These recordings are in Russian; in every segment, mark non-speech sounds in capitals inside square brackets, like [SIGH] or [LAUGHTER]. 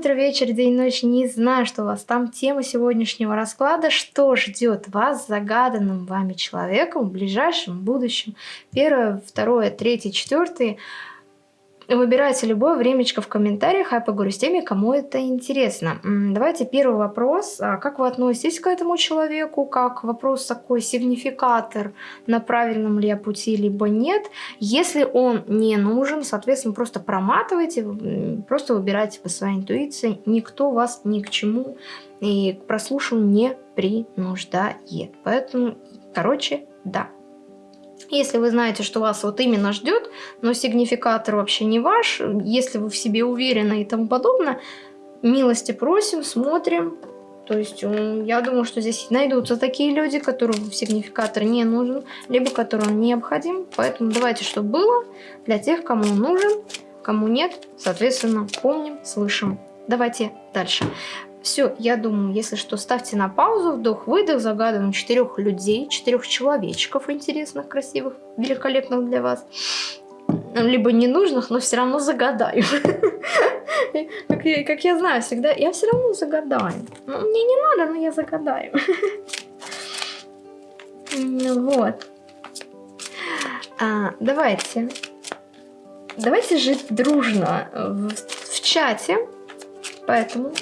утро, вечер, день, ночь. Не знаю, что у вас там. Тема сегодняшнего расклада. Что ждет вас загаданным вами человеком в ближайшем будущем? Первое, второе, третье, четвертое. Выбирайте любое времечко в комментариях, а я поговорю с теми, кому это интересно. Давайте первый вопрос. А как вы относитесь к этому человеку? Как вопрос такой сигнификатор, на правильном ли я пути, либо нет. Если он не нужен, соответственно, просто проматывайте, просто выбирайте по своей интуиции. Никто вас ни к чему и к прослушиванию не принуждает. Поэтому, короче, да. Если вы знаете, что вас вот именно ждет, но сигнификатор вообще не ваш, если вы в себе уверены и тому подобное, милости просим, смотрим. То есть я думаю, что здесь найдутся такие люди, которым сигнификатор не нужен, либо которым необходим. Поэтому давайте, чтобы было для тех, кому нужен, кому нет, соответственно, помним, слышим. Давайте дальше. Все, я думаю, если что, ставьте на паузу, вдох-выдох, загадываем четырех людей, четырех человечков интересных, красивых, великолепных для вас. Либо ненужных, но все равно загадаю. [LAUGHS] Как я, как я знаю всегда, я все равно загадаю. Ну, мне не надо, но я загадаю. [LAUGHS] Вот. А, давайте. Давайте жить дружно в, в чате. Поэтому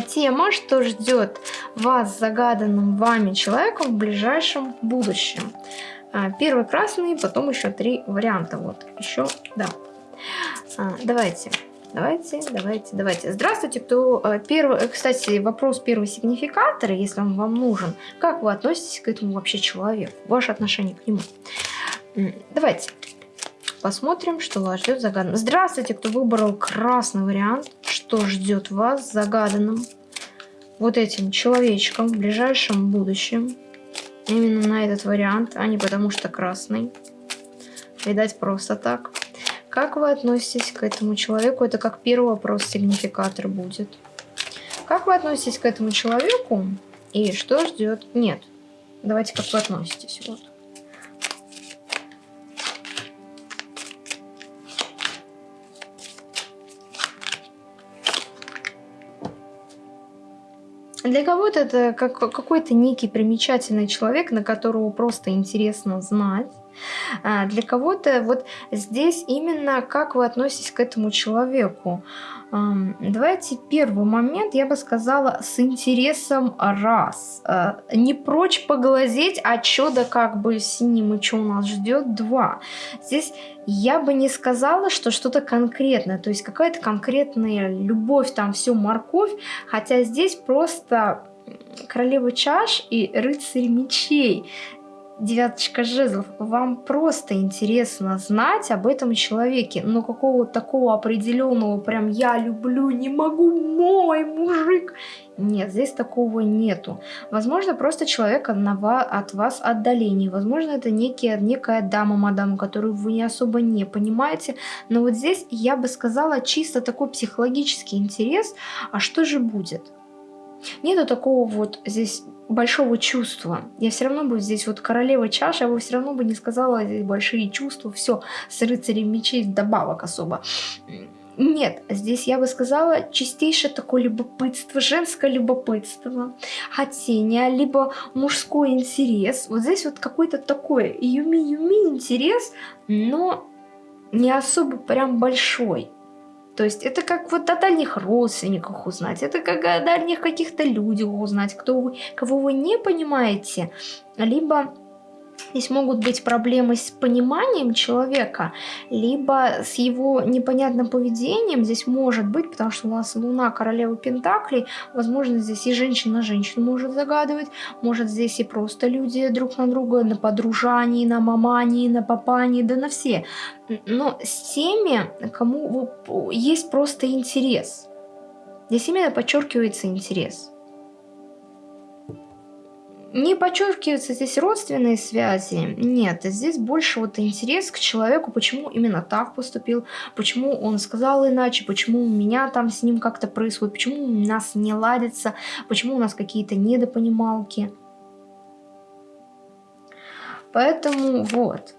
тема, что ждет вас загаданным вами человеком в ближайшем будущем. А, первый красный, потом еще три варианта. Вот, еще, да. А, давайте. Давайте, давайте, давайте. Здравствуйте, кто э, первый, э, кстати, вопрос первого сигнификатора, если он вам нужен. Как вы относитесь к этому вообще человеку? Ваше отношение к нему. Давайте. Посмотрим, что вас ждет загаданным. Здравствуйте, кто выбрал красный вариант. Что ждет вас загаданным вот этим человечком в ближайшем будущем. Именно на этот вариант, а не потому что красный. Видать, просто так. Как вы относитесь к этому человеку? Это как первый вопрос сигнификатор будет. Как вы относитесь к этому человеку? И что ждет? Нет. Давайте, как вы относитесь. Вот. Для кого-то это как, какой-то некий примечательный человек, на которого просто интересно знать. А для кого-то вот здесь именно как вы относитесь к этому человеку. Давайте первый момент, я бы сказала, с интересом раз. А, не прочь поглазеть, а что да как бы с ним и что у нас ждет, два. Здесь я бы не сказала, что что-то конкретное, то есть какая-то конкретная любовь, там все морковь, хотя здесь просто королева чаш и рыцарь мечей девяточка жезлов, вам просто интересно знать об этом человеке, но какого-то такого определенного, прям я люблю, не могу, мой мужик. Нет, здесь такого нету. Возможно, просто человек от вас отдаление. Возможно, это некий, некая дама, мадам, которую вы не особо не понимаете. Но вот здесь я бы сказала чисто такой психологический интерес. А что же будет? Нету такого вот здесь большого чувства. Я все равно бы здесь вот королева чаша, я бы все равно бы не сказала здесь большие чувства, все, с рыцарем мечей добавок особо. Нет, здесь я бы сказала чистейшее такое любопытство, женское любопытство, хотение, либо мужской интерес. Вот здесь вот какой-то такой юми-юми интерес, но не особо прям большой. То есть это как вот о дальних родственниках узнать, это как о дальних каких-то людях узнать, кто вы, кого вы не понимаете, либо Здесь могут быть проблемы с пониманием человека, либо с его непонятным поведением. Здесь может быть, потому что у нас Луна королева Пентаклей, возможно, здесь и женщина на женщину может загадывать, может здесь и просто люди друг на друга, на подружании, на мамании, на папании, да на все. Но с теми, кому есть просто интерес. Здесь именно подчеркивается интерес. Не подчеркиваются здесь родственные связи, нет, здесь больше вот интерес к человеку, почему именно так поступил, почему он сказал иначе, почему у меня там с ним как-то происходит, почему у нас не ладится, почему у нас какие-то недопонималки. Поэтому вот.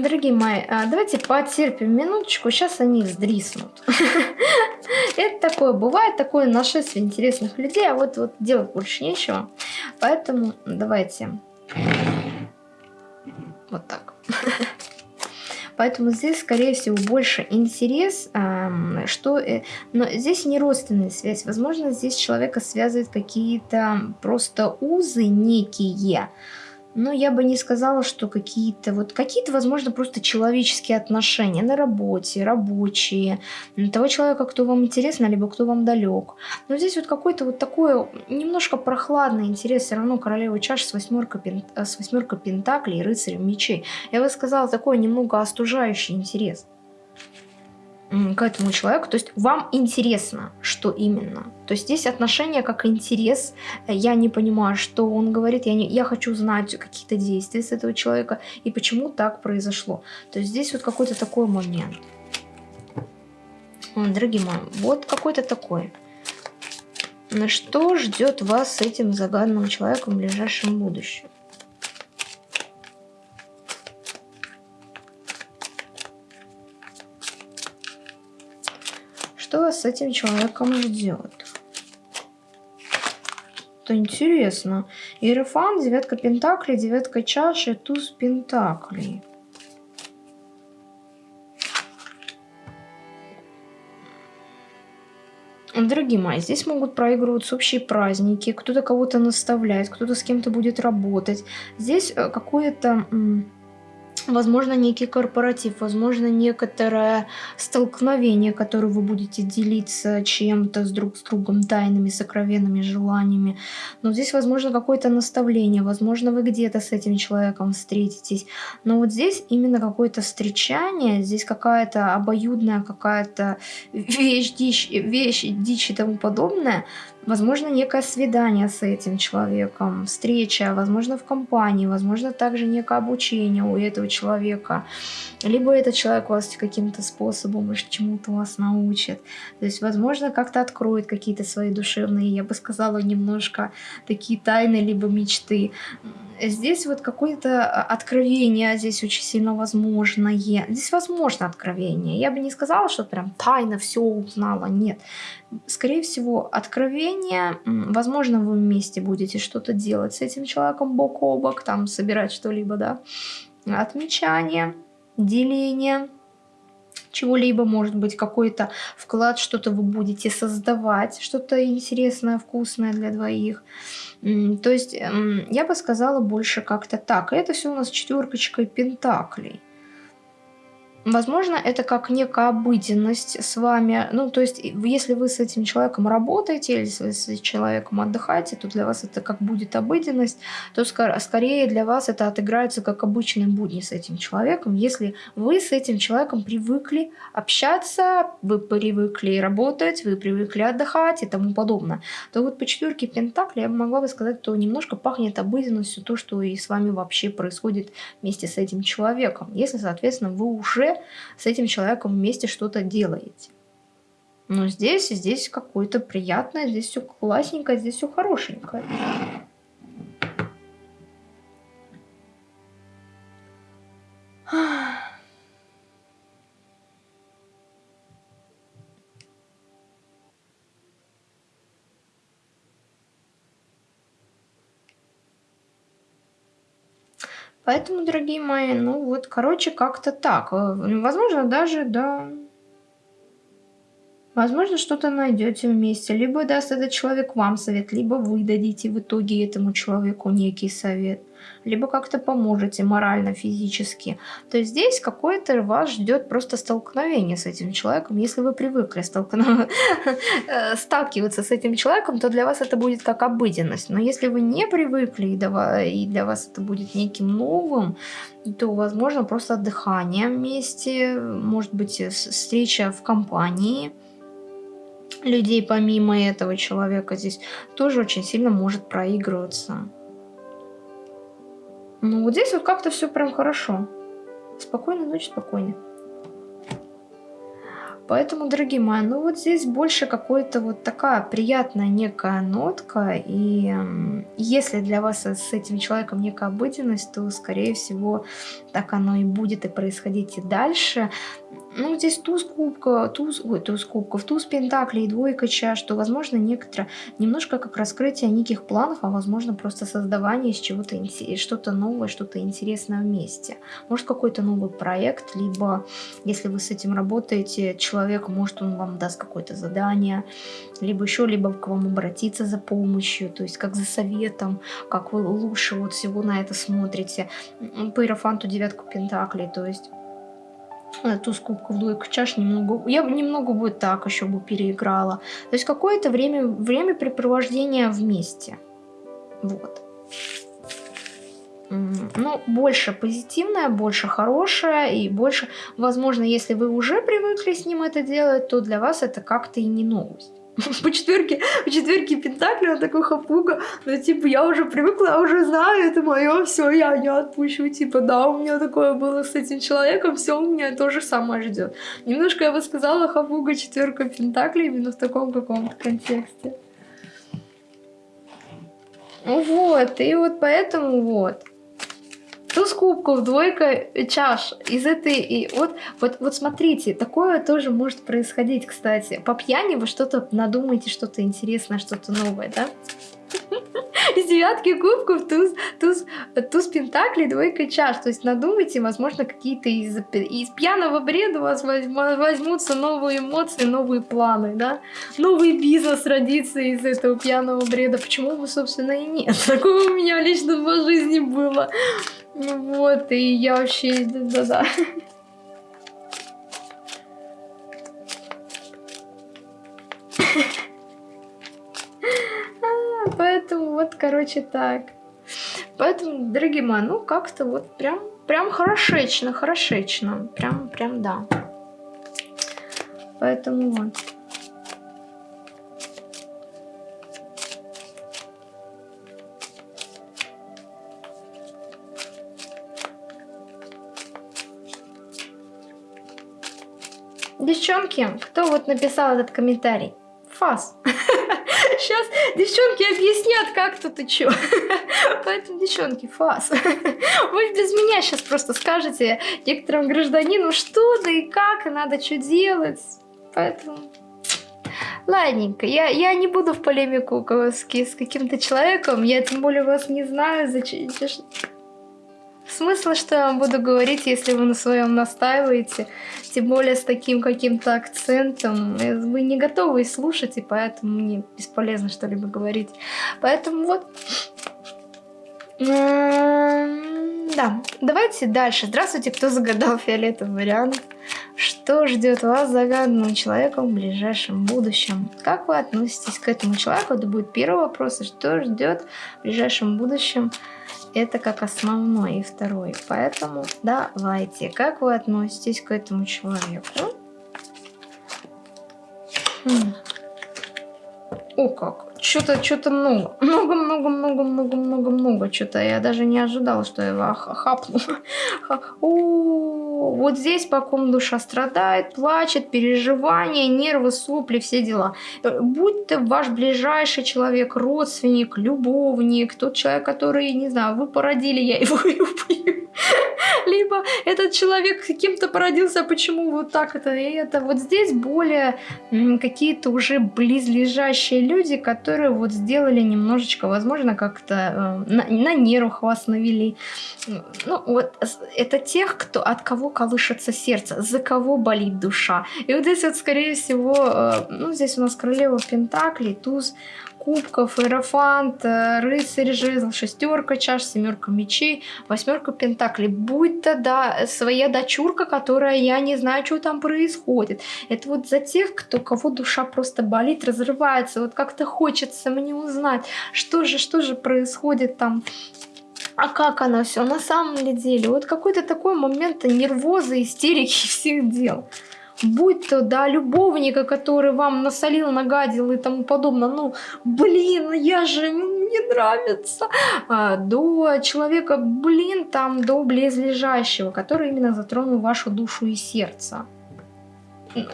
Дорогие мои, а, давайте потерпим минуточку, сейчас они сдриснут. [LAUGHS] Это такое бывает, такое нашествие интересных людей, а вот, вот делать больше нечего. Поэтому давайте вот так. [LAUGHS] Поэтому здесь, скорее всего, больше интерес, что... Э, но здесь не родственная связь. Возможно, здесь человека связывают какие-то просто узы некие, но я бы не сказала, что какие-то, вот какие-то, возможно, просто человеческие отношения на работе, рабочие, того человека, кто вам интересно, либо кто вам далек. Но здесь вот какой-то вот такой немножко прохладный интерес, все равно королева чаш с восьмеркой, пент... с восьмеркой пентаклей и рыцарем мечей. Я бы сказала, такой немного остужающий интерес к этому человеку. То есть вам интересно, что именно. То есть здесь отношения как интерес. Я не понимаю, что он говорит. Я, не, я хочу знать какие-то действия с этого человека и почему так произошло. То есть здесь вот какой-то такой момент. Дорогие мои, вот какой-то такой. Что ждет вас с этим загаданным человеком в ближайшем будущем? С этим человеком ждет. Это интересно. Иерофан, девятка пентаклей, девятка чаши, туз пентаклей. Дорогие мои, здесь могут проигрываться общие праздники, кто-то кого-то наставляет, кто-то с кем-то будет работать. Здесь э, какое-то возможно, некий корпоратив, возможно, некоторое столкновение, которое вы будете делиться чем-то с друг с другом, тайными, сокровенными желаниями. Но здесь, возможно, какое-то наставление, возможно, вы где-то с этим человеком встретитесь. Но вот здесь именно какое-то встречание, здесь какая-то обоюдная какая-то вещь, дичь, вещь, дичь и тому подобное – Возможно, некое свидание с этим человеком, встреча, возможно, в компании, возможно, также некое обучение у этого человека. Либо этот человек вас каким-то способом, чему-то вас научит. То есть, возможно, как-то откроет какие-то свои душевные, я бы сказала, немножко такие тайны, либо мечты здесь вот какое-то а, откровение, здесь очень сильно возможное. Здесь возможно откровение. Я бы не сказала, что прям тайно все узнала. Нет. Скорее всего, откровение, возможно, вы вместе будете что-то делать с этим человеком бок о бок, там собирать что-либо, да. Отмечание, деление, чего-либо, может быть, какой-то вклад, что-то вы будете создавать, что-то интересное, вкусное для двоих. То есть я бы сказала больше как-то так. Это все у нас четверкочкой пентаклей. Возможно, это как некая обыденность с вами. Ну, то есть, если вы с этим человеком работаете, или если вы с человеком отдыхаете, то для вас это как будет обыденность, то скорее для вас это отыграется как обычный будни с этим человеком. Если вы с этим человеком привыкли общаться, вы привыкли работать, вы привыкли отдыхать и тому подобное, то вот по четверке Пентакли я могла бы сказать, что немножко пахнет обыденностью то, что и с вами вообще происходит вместе с этим человеком. Если, соответственно, вы уже с этим человеком вместе что-то делаете. Но здесь, здесь какое-то приятное, здесь все классненькое, здесь все хорошенькое. Поэтому, дорогие мои, ну вот, короче, как-то так. Э, возможно, даже, да, Возможно, что-то найдете вместе. Либо даст этот человек вам совет, либо вы дадите в итоге этому человеку некий совет. Либо как-то поможете морально, физически. То есть здесь какое-то вас ждет просто столкновение с этим человеком. Если вы привыкли [LAUGHS] э, сталкиваться с этим человеком, то для вас это будет как обыденность. Но если вы не привыкли и для вас это будет неким новым, то возможно просто отдыхание вместе, может быть встреча в компании – людей помимо этого человека здесь тоже очень сильно может проигрываться. Ну вот здесь вот как-то все прям хорошо. Спокойной ночи, спокойно. Поэтому, дорогие мои, ну вот здесь больше какой-то вот такая приятная некая нотка. И если для вас с этим человеком некая обыденность, то, скорее всего, так оно и будет и происходить и дальше. Ну, здесь туз кубка, туз, ой, туз кубков, туз пентаклей, двойка чаш, что, возможно, некоторое, немножко как раскрытие неких планов, а возможно, просто создавание из чего-то, что-то новое, что-то интересное вместе. Может, какой-то новый проект, либо, если вы с этим работаете, человек, может, он вам даст какое-то задание, либо еще, либо к вам обратиться за помощью, то есть как за советом, как вы лучше вот всего на это смотрите. По иерофанту девятку пентаклей, то есть туз кубков, двойку чаш немного, я немного бы так еще бы переиграла. То есть какое-то время, время препровождения вместе. Вот. Ну, больше позитивное, больше хорошее и больше, возможно, если вы уже привыкли с ним это делать, то для вас это как-то и не новость. [LAUGHS] по четверке, по четверке Пентакли, он такой хапуга, ну, типа, я уже привыкла, я уже знаю, это мое, все, я не отпущу, типа, да, у меня такое было с этим человеком, все, у меня то же самое ждет. Немножко я бы сказала хапуга четверка Пентакли именно в таком каком-то контексте. Вот, и вот поэтому вот. Туз кубков, двойка чаш. Из этой... И вот, вот, вот смотрите, такое тоже может происходить, кстати. По пьяни вы что-то надумаете, что-то интересное, что-то новое, да? Из девятки кубков туз, туз, туз пентаклей, двойка чаш. То есть надумайте, возможно, какие-то из, из пьяного бреда у вас возьмутся новые эмоции, новые планы, да? Новый бизнес родится из этого пьяного бреда. Почему бы, собственно, и нет? [LAUGHS] Такое у меня лично в жизни было. Ну вот, и я вообще... Да-да. [LAUGHS] А, поэтому вот, короче, так. Поэтому, дорогие мои, ну как-то вот прям, прям хорошечно, хорошечно. Прям, прям, да. Поэтому вот. Девчонки, кто вот написал этот комментарий? Фас. [LAUGHS] Сейчас девчонки объяснят, как тут и чё. [LAUGHS] Поэтому, девчонки, фас. [LAUGHS] Вы без меня сейчас просто скажете некоторым гражданину, что да и как, и надо что делать. Поэтому... Ладненько, я, я не буду в полемику с, с каким-то человеком, я тем более вас не знаю, зачем... Смысл, что я вам буду говорить, если вы на своем настаиваете, тем более с таким каким-то акцентом. Вы не готовы слушать, и поэтому мне бесполезно что-либо говорить. Поэтому вот... Да, давайте дальше. Здравствуйте, кто загадал [LAUGHS] фиолетовый вариант. Что ждет вас загаданным человеком в ближайшем будущем? Как вы относитесь к этому человеку? Это будет первый вопрос. Что ждет в ближайшем будущем это как основной и второй. Поэтому давайте, как вы относитесь к этому человеку? Хм. О, как. Что-то, что-то [LAUGHS] много. Много, много, много, много, много, много. Что-то я даже не ожидала, что я его хапну. [LAUGHS] Вот здесь по ком душа страдает, плачет, переживания, нервы, сопли, все дела. Будь ты ваш ближайший человек, родственник, любовник, тот человек, который, не знаю, вы породили, я его [LAUGHS] люблю. Либо этот человек каким-то породился, почему вот так это и это. Вот здесь более какие-то уже близлежащие люди, которые вот сделали немножечко, возможно, как-то э, на, на нервах вас навели. Ну, вот это тех, кто, от кого колышется сердце, за кого болит душа. И вот здесь вот, скорее всего, э, ну, здесь у нас королева Пентаклей, туз кубков, иерофант, э, рыцарь жезл, шестерка чаш, семерка мечей, восьмерка пентаклей. Будь то да, своя дочурка, которая я не знаю, что там происходит. Это вот за тех, кто, кого душа просто болит, разрывается. Вот как-то хочется мне узнать, что же, что же происходит там а как оно все на самом деле? Вот какой-то такой момент нервоза, истерики всех дел будь то, да, любовника, который вам насолил, нагадил и тому подобное, ну, блин, я же, мне нравится, а, до человека, блин, там, до близлежащего, который именно затронул вашу душу и сердце.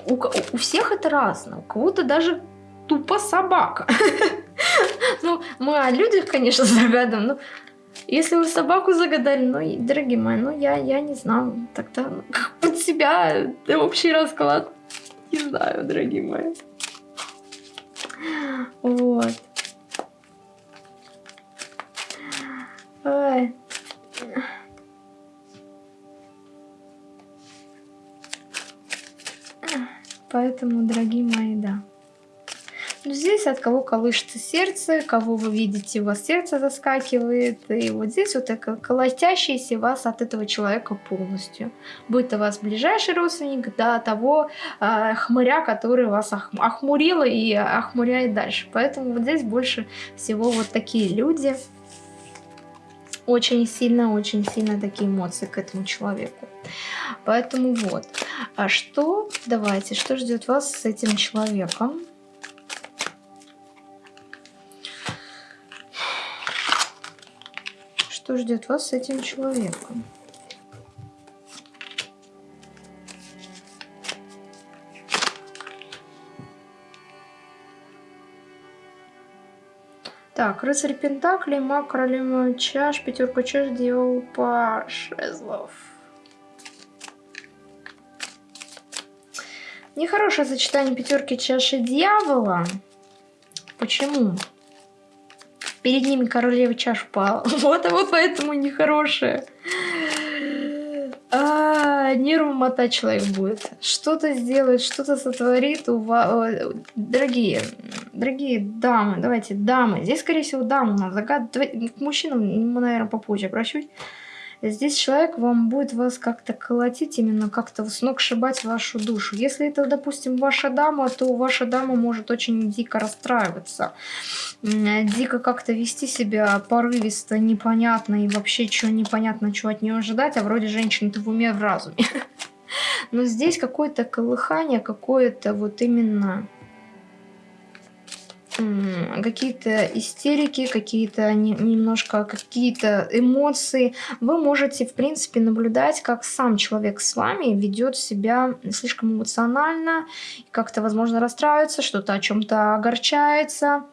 у, у всех это разное. У кого-то даже тупо собака. [LAUGHS] Ну, мы о людях, конечно, загадываем, но если вы собаку загадали, ну, дорогие мои, ну, я, я не знаю, тогда [LAUGHS] под себя общий расклад. Не знаю, дорогие мои. Вот. Ой. Поэтому, дорогие мои, да. Ну, здесь от кого колышется сердце, кого вы видите, у вас сердце заскакивает. И вот здесь вот такое колотящееся вас от этого человека полностью. Будь то вас ближайший родственник, до того э, хмыря, который вас ох, охмурил и охмуряет дальше. Поэтому вот здесь больше всего вот такие люди. Очень сильно, очень сильно такие эмоции к этому человеку. Поэтому вот. А что, давайте, что ждет вас с этим человеком? Что ждет вас с этим человеком? Так, рыцарь Пентаклей, маг, королева чаш, пятерка чаш, дьявол, паш, жезлов. Нехорошее сочетание пятерки чаши дьявола. Почему? Перед ними королева чаш упала. [LAUGHS] Вот, а вот поэтому нехорошее. А, нервы человек будет. Что-то сделает, что-то сотворит у. Дорогие, дорогие дамы, давайте, дамы. Здесь, скорее всего, дамы нас загадывать. К мужчинам наверное, попозже обращусь. Здесь человек вам будет вас как-то колотить, именно как-то с ног шибать вашу душу. Если это, допустим, ваша дама, то ваша дама может очень дико расстраиваться. Дико как-то вести себя порывисто, непонятно и вообще что непонятно, что от нее ожидать, а вроде женщина-то в уме в разуме. [LAUGHS] Но здесь какое-то колыхание, какое-то вот именно какие-то истерики, какие-то немножко какие-то эмоции. Вы можете, в принципе, наблюдать, как сам человек с вами ведет себя слишком эмоционально, как-то, возможно, расстраивается, что-то о чем-то огорчается.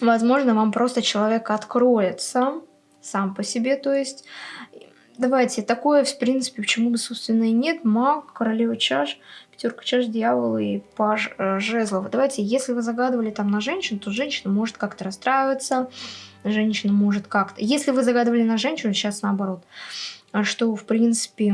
Возможно, вам просто человек откроется сам по себе, то есть давайте, такое, в принципе, почему бы, собственно, и нет. Маг, королева чаш, пятерка чаш, дьявол и паж э, жезлов. Давайте, если вы загадывали там на женщину, то женщина может как-то расстраиваться, женщина может как-то... Если вы загадывали на женщину, сейчас наоборот, что, в принципе,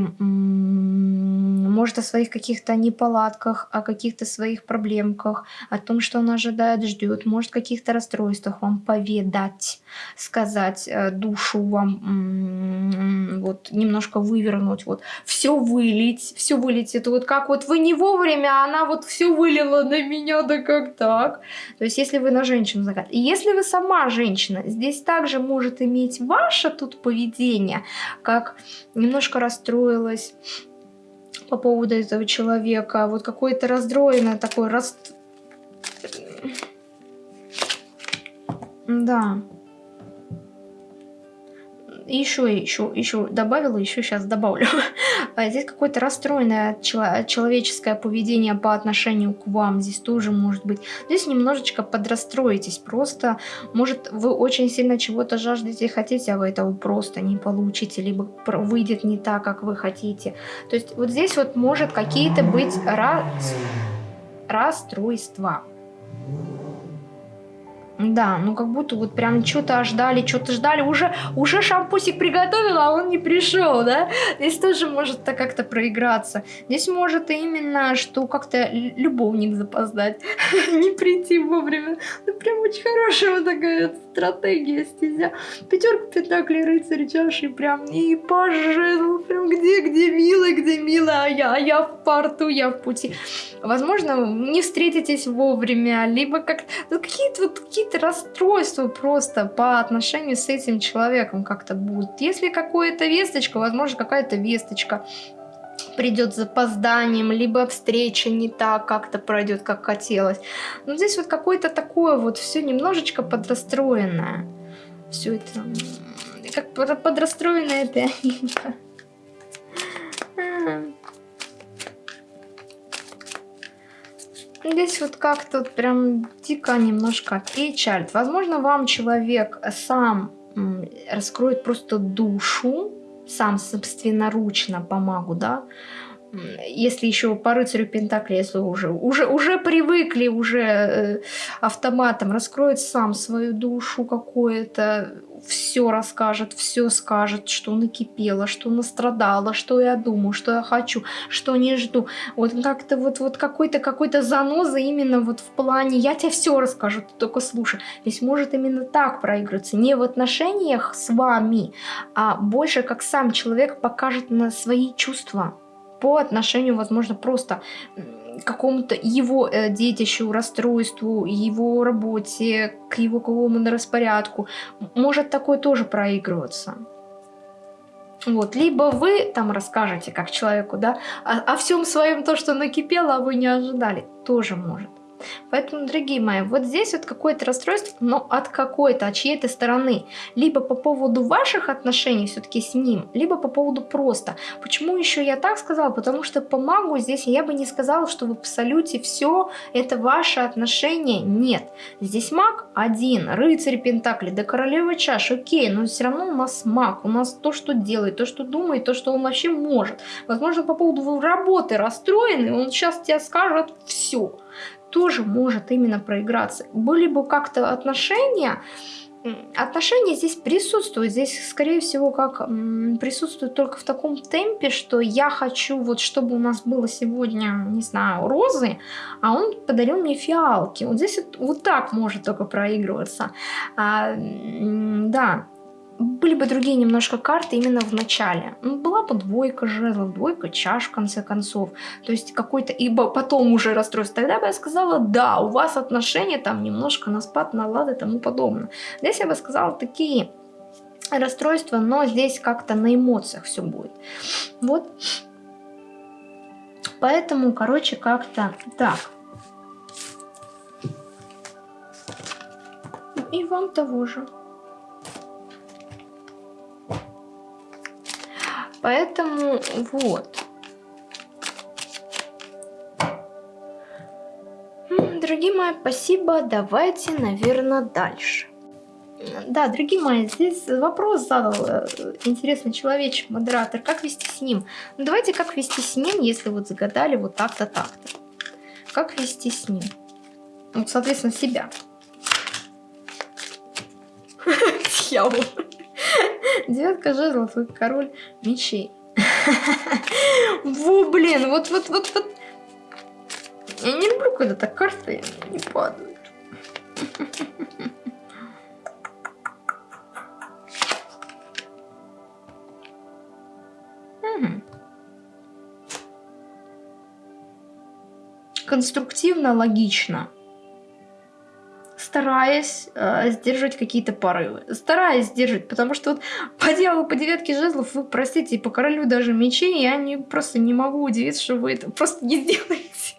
может о своих каких-то неполадках, о каких-то своих проблемках, о том, что он ожидает, ждет, может каких-то расстройствах вам поведать, сказать, э, душу вам вот немножко вывернуть, вот все вылить, все вылить, это вот как вот вы не вовремя, а она вот все вылила на меня, да как так? То есть если вы на женщину загадываете, если вы сама женщина, здесь также может иметь ваше тут поведение, как немножко расстроилась по поводу этого человека. Вот какой-то раздроенный такой рас... Да еще, еще, еще добавила, еще сейчас добавлю. [LAUGHS] А здесь какое-то расстроенное человеческое поведение по отношению к вам. Здесь тоже может быть. Здесь немножечко подрастроитесь. Просто, может, вы очень сильно чего-то жаждете и хотите, а вы этого просто не получите. Либо выйдет не так, как вы хотите. То есть вот здесь вот может какие-то быть рас... расстройства. Да, ну как будто вот прям что-то ждали, что-то ждали. Уже, уже шампусик приготовила, а он не пришел, да? Здесь тоже может так как-то проиграться. Здесь может именно, что как-то любовник запоздать, [LAUGHS] не прийти вовремя. Ну прям очень хорошая вот такая стратегия, стезя. Пятерка пентаклей, рыцарь чаши, прям и пожезл, прям где, где милый, где милая, а я, а я в порту, я в пути. Возможно, не встретитесь вовремя, либо как ну, какие-то вот какие какие-то расстройства просто по отношению с этим человеком как-то будут. Если какая-то весточка, возможно, какая-то весточка придет с запозданием, либо встреча не так как-то пройдет, как хотелось. Но здесь вот какое-то такое вот все немножечко подрастроенное. Все это как Здесь вот как-то вот прям дико немножко печаль. Возможно, вам человек сам раскроет просто душу, сам собственноручно помогу, да, если еще по рыцарю Пентакли, если уже, уже, уже привыкли, уже э, автоматом раскроет сам свою душу какое-то, все расскажет, все скажет, что накипело, что настрадало, что я думаю, что я хочу, что не жду. Вот как-то вот, вот какой-то какой-то заноза именно вот в плане «я тебе все расскажу, ты только слушай». Здесь может именно так проигрываться, не в отношениях с вами, а больше как сам человек покажет на свои чувства по отношению, возможно, просто какому-то его э, детищу, расстройству, его работе, к его какому-то распорядку. Может такое тоже проигрываться. Вот, либо вы там расскажете как человеку, да, о, о всем своем то, что накипело, а вы не ожидали, тоже может. Поэтому, дорогие мои, вот здесь вот какое-то расстройство, но от какой-то, от чьей-то стороны. Либо по поводу ваших отношений все-таки с ним, либо по поводу просто. Почему еще я так сказала? Потому что по магу здесь я бы не сказала, что в абсолюте все это ваши отношения. Нет. Здесь маг один, рыцарь Пентакли, да королева чаш, окей, но все равно у нас маг, у нас то, что делает, то, что думает, то, что он вообще может. Возможно, по поводу работы расстроенный, он сейчас тебе скажет все тоже может именно проиграться. Были бы как-то отношения, отношения здесь присутствуют. Здесь, скорее всего, как присутствуют только в таком темпе, что я хочу, вот чтобы у нас было сегодня, не знаю, розы, а он подарил мне фиалки. Вот здесь вот так может только проигрываться. А, да, были бы другие немножко карты именно в начале. Ну, была бы двойка жезлов, двойка чаш в конце концов. То есть какой-то, ибо потом уже расстройство. Тогда бы я сказала, да, у вас отношения там немножко на спад, на лад и тому подобное. Здесь я бы сказала такие расстройства, но здесь как-то на эмоциях все будет. Вот. Поэтому, короче, как-то так. И вам того же. Поэтому вот. Дорогие мои, спасибо. Давайте, наверное, дальше. Да, дорогие мои, здесь вопрос задал э, интересный человечек, модератор. Как вести с ним? Ну, давайте как вести с ним, если вот загадали вот так-то, так-то. Как вести с ним? Вот, соответственно, себя. [LAUGHS] Дьявол. Девятка жезлов и король мечей. Во, блин, вот, вот, вот, вот. Я не люблю, когда так карты не падают. Конструктивно, логично стараясь э, сдерживать какие-то порывы. Стараясь сдерживать, потому что вот [LAUGHS] по дьяволу, по девятке жезлов, вы, простите, и по королю даже мечей, я не, просто не могу удивиться, что вы это просто не [LAUGHS] сделаете.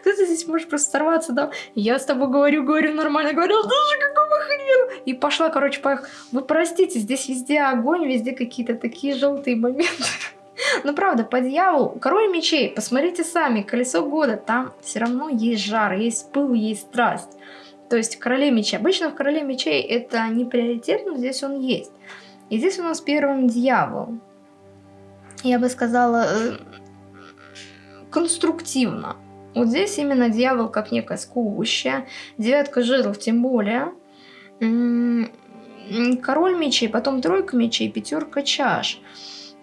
Кто-то здесь может просто сорваться, да? Я с тобой говорю, говорю нормально, говорю, даже какого хрена? И пошла, короче, поехала. Вы простите, здесь везде огонь, везде какие-то такие желтые моменты. [LAUGHS] Ну, правда, по дьяволу, король мечей, посмотрите сами, колесо года, там все равно есть жар, есть пыл, есть страсть. То есть короле мечей. Обычно в короле мечей это не приоритет, но здесь он есть. И здесь у нас первым дьявол. Я бы сказала, э, конструктивно. Вот здесь именно дьявол как некое сковывающее. Девятка жезлов тем более. Король мечей, потом тройка мечей, пятерка чаш.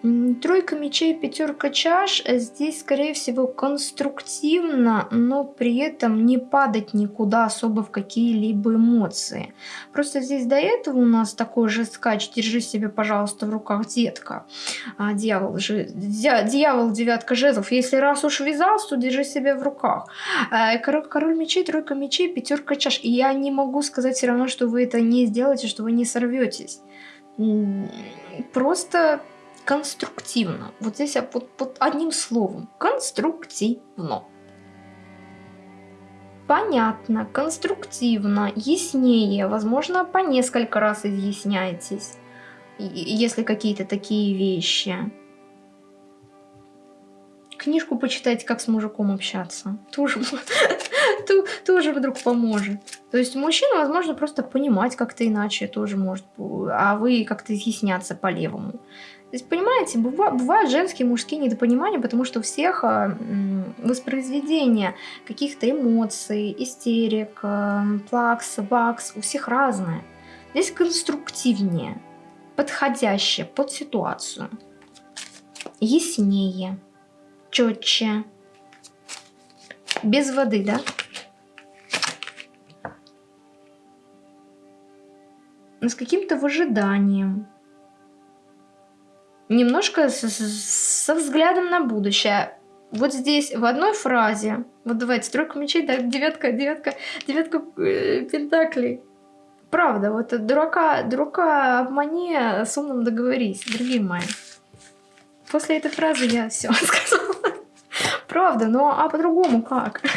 Тройка мечей, пятерка чаш здесь, скорее всего, конструктивно, но при этом не падать никуда особо в какие-либо эмоции. Просто здесь до этого у нас такой же скач «Держи себя, пожалуйста, в руках, детка». А, дьявол, же, дьявол, девятка жезлов. Если раз уж ввязался, то держи себя в руках. А, король, король мечей, тройка мечей, пятерка чаш. И я не могу сказать все равно, что вы это не сделаете, что вы не сорветесь. Просто конструктивно. Вот здесь под, под одним словом. Конструктивно. Понятно, конструктивно, яснее, возможно, по несколько раз изъясняйтесь, если какие-то такие вещи. Книжку почитайте, как с мужиком общаться. Тоже, [LAUGHS] тоже вдруг поможет. То есть мужчина, возможно, просто понимать как-то иначе тоже может, а вы как-то изъясняться по-левому. То есть, понимаете, бывают женские и мужские недопонимания, потому что у всех а, воспроизведение каких-то эмоций, истерик, а, плакс, вакс, у всех разное. Здесь конструктивнее, подходящее под ситуацию, яснее, четче, без воды, да? с каким-то выжиданием. Немножко со, со взглядом на будущее. Вот здесь в одной фразе, вот давайте, тройка мечей, да, девятка, девятка, девятка э, пентаклей. Правда, вот дурака, дурака обмани, с умным договорись, дорогие мои. После этой фразы я все [LAUGHS] сказала. Правда, но а по-другому как? [LAUGHS]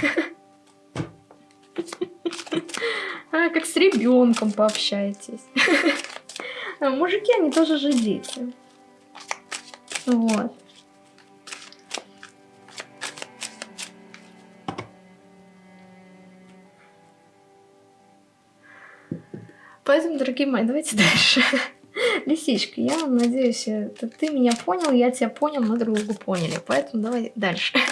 А, как с ребенком пообщаетесь. [LAUGHS] Мужики, они тоже же дети. Вот. Поэтому, дорогие мои, давайте [LAUGHS] дальше. [LAUGHS] Лисичка, я надеюсь, это ты меня понял, я тебя понял, мы друг друга поняли. Поэтому давай дальше. [LAUGHS]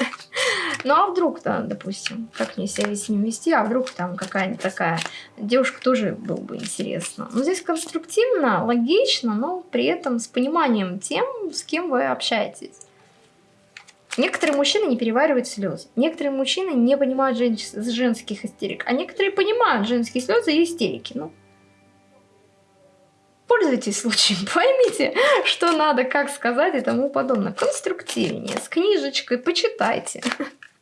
Ну а вдруг-то, допустим, как мне себя вести не вести, а вдруг там какая-нибудь такая девушка тоже было бы интересно. Но здесь конструктивно, логично, но при этом с пониманием тем, с кем вы общаетесь. Некоторые мужчины не переваривают слезы. Некоторые мужчины не понимают жен женских истерик. А некоторые понимают женские слезы и истерики. Ну, пользуйтесь случаем, [LAUGHS] поймите, что надо, как сказать и тому подобное. Конструктивнее, с книжечкой, почитайте.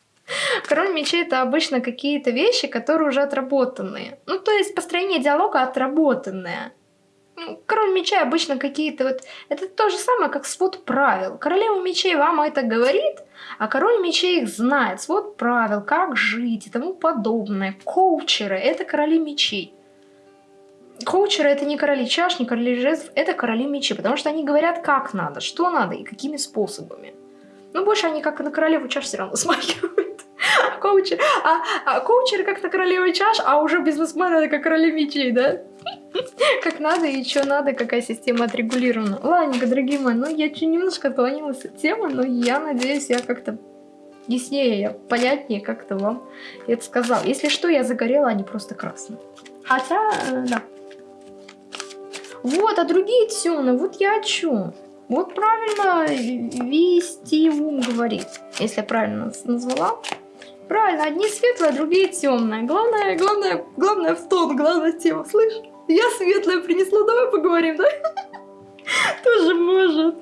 [LAUGHS] Король мечей это обычно какие-то вещи, которые уже отработанные. Ну, то есть построение диалога отработанное. Ну, король мечей обычно какие-то вот... Это то же самое, как свод правил. Королева мечей вам это говорит, а король мечей их знает. Свод правил, как жить и тому подобное. Коучеры — это короли мечей. Коучеры это не короли чаш, не короли жезлов, это короли мечи, потому что они говорят, как надо, что надо и какими способами. Ну, больше они как на королеву чаш все равно смахивают. А, коучер, а, а коучеры как на королеву чаш, а уже бизнесмены это как короли мечей, да? Как надо и что надо, какая система отрегулирована. Ладненько, дорогие мои, ну я чуть немножко отклонилась от темы, но я надеюсь, я как-то яснее, я понятнее как-то вам это сказал. Если что, я загорела, а не просто красная. Хотя, э, да. Вот, а другие темные, вот я о чем? Вот правильно вести ум говорит, если я правильно назвала. Правильно, одни светлые, другие темные. Главное, главное, главное в тон, главная тема. Слышь, я светлая принесла, давай поговорим, да? [LAUGHS] Тоже может.